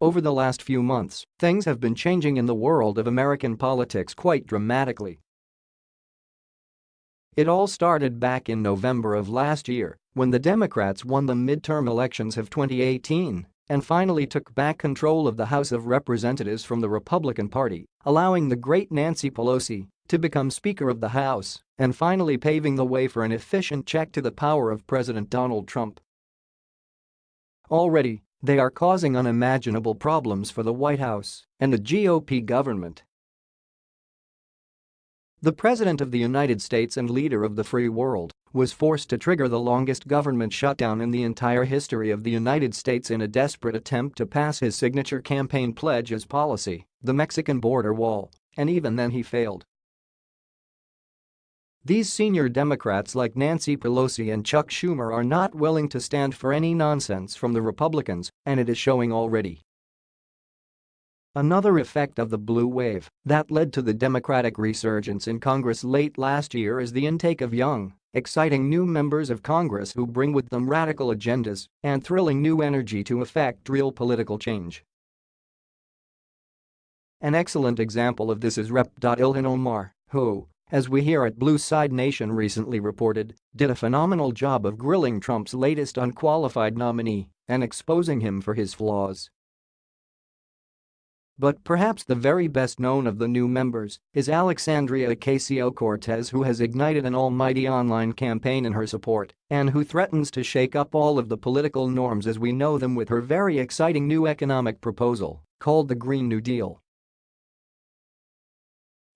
Over the last few months, things have been changing in the world of American politics quite dramatically. It all started back in November of last year when the Democrats won the midterm elections of 2018 and finally took back control of the House of Representatives from the Republican Party, allowing the great Nancy Pelosi to become Speaker of the House and finally paving the way for an efficient check to the power of President Donald Trump. Already, they are causing unimaginable problems for the White House and the GOP government the President of the United States and leader of the free world was forced to trigger the longest government shutdown in the entire history of the United States in a desperate attempt to pass his signature campaign pledge as policy, the Mexican border wall, and even then he failed. These senior Democrats like Nancy Pelosi and Chuck Schumer are not willing to stand for any nonsense from the Republicans, and it is showing already. Another effect of the blue wave that led to the Democratic resurgence in Congress late last year is the intake of young, exciting new members of Congress who bring with them radical agendas and thrilling new energy to effect real political change. An excellent example of this is Rep. Ilhan Omar, who, as we here at Blue Side Nation recently reported, did a phenomenal job of grilling Trump's latest unqualified nominee and exposing him for his flaws. But perhaps the very best known of the new members is Alexandria Ocasio-Cortez who has ignited an almighty online campaign in her support and who threatens to shake up all of the political norms as we know them with her very exciting new economic proposal called the Green New Deal.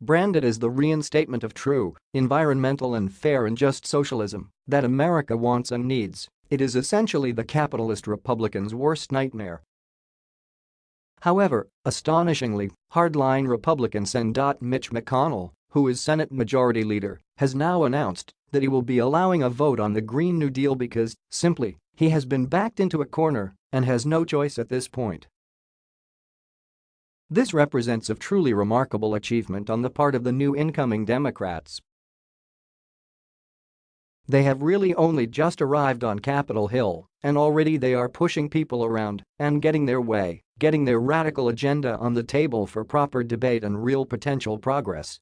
Branded as the reinstatement of true, environmental and fair and just socialism that America wants and needs, it is essentially the capitalist Republicans' worst nightmare However, astonishingly, hardline Republican Sen. Mitch McConnell, who is Senate Majority Leader, has now announced that he will be allowing a vote on the Green New Deal because, simply, he has been backed into a corner and has no choice at this point. This represents a truly remarkable achievement on the part of the new incoming Democrats they have really only just arrived on Capitol Hill, and already they are pushing people around and getting their way, getting their radical agenda on the table for proper debate and real potential progress.